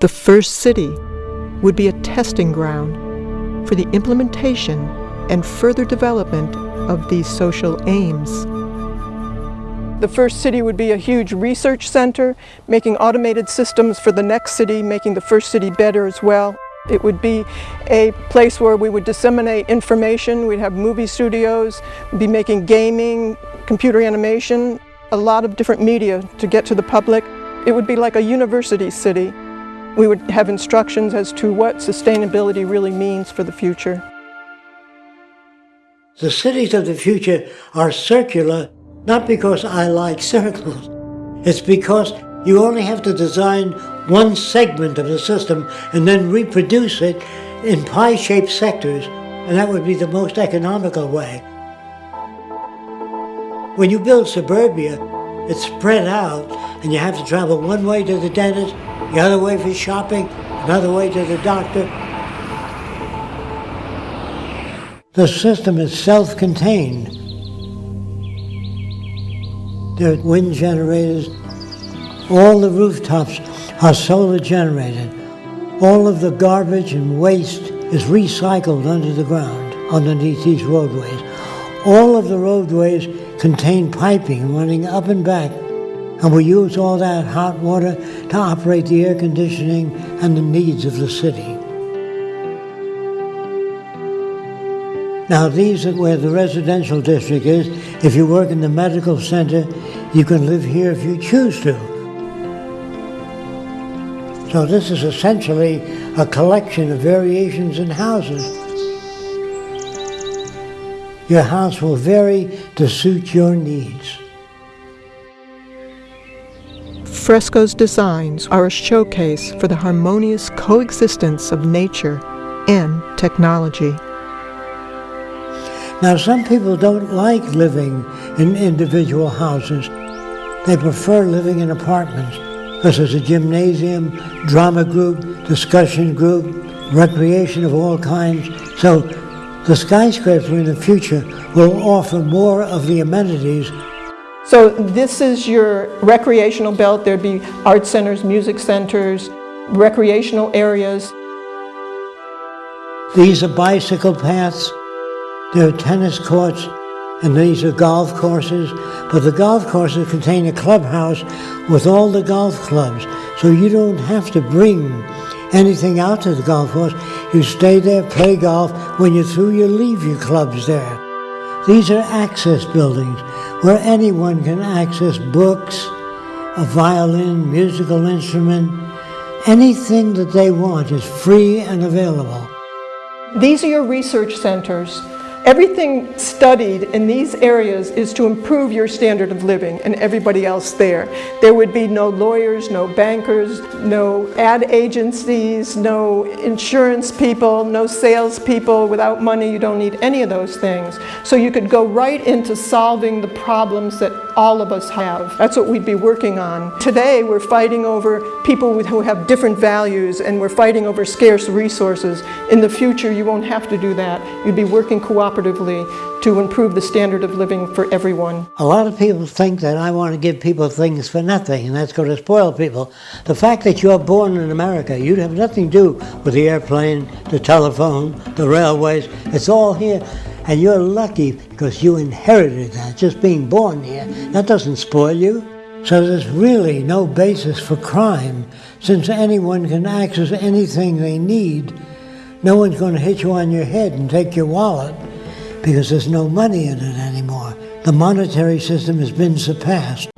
The first city would be a testing ground for the implementation and further development of these social aims. The first city would be a huge research center, making automated systems for the next city, making the first city better as well. It would be a place where we would disseminate information, we'd have movie studios, we'd be making gaming, computer animation, a lot of different media to get to the public. It would be like a university city. We would have instructions as to what sustainability really means for the future. The cities of the future are circular, not because I like circles. It's because you only have to design one segment of the system and then reproduce it in pie-shaped sectors, and that would be the most economical way. When you build suburbia, it's spread out, and you have to travel one way to the dentist, the other way for shopping, another way to the doctor. The system is self-contained. There are wind generators. All the rooftops are solar generated. All of the garbage and waste is recycled under the ground, underneath these roadways. All of the roadways contain piping running up and back and we use all that hot water to operate the air conditioning and the needs of the city. Now these are where the residential district is. If you work in the medical center, you can live here if you choose to. So this is essentially a collection of variations in houses. Your house will vary to suit your needs. Fresco's designs are a showcase for the harmonious coexistence of nature and technology. Now, some people don't like living in individual houses. They prefer living in apartments because there's a gymnasium, drama group, discussion group, recreation of all kinds. So the skyscraper in the future will offer more of the amenities so this is your recreational belt. There'd be art centers, music centers, recreational areas. These are bicycle paths. There are tennis courts, and these are golf courses. But the golf courses contain a clubhouse with all the golf clubs. So you don't have to bring anything out to the golf course. You stay there, play golf. When you're through, you leave your clubs there. These are access buildings where anyone can access books, a violin, musical instrument, anything that they want is free and available. These are your research centers. Everything studied in these areas is to improve your standard of living and everybody else there. There would be no lawyers, no bankers, no ad agencies, no insurance people, no salespeople. Without money, you don't need any of those things. So you could go right into solving the problems that all of us have. That's what we'd be working on. Today, we're fighting over people who have different values and we're fighting over scarce resources. In the future, you won't have to do that. You'd be working cooperatively cooperatively to improve the standard of living for everyone. A lot of people think that I want to give people things for nothing, and that's going to spoil people. The fact that you're born in America, you have nothing to do with the airplane, the telephone, the railways. It's all here. And you're lucky because you inherited that, just being born here. That doesn't spoil you. So there's really no basis for crime, since anyone can access anything they need. No one's going to hit you on your head and take your wallet because there's no money in it anymore. The monetary system has been surpassed.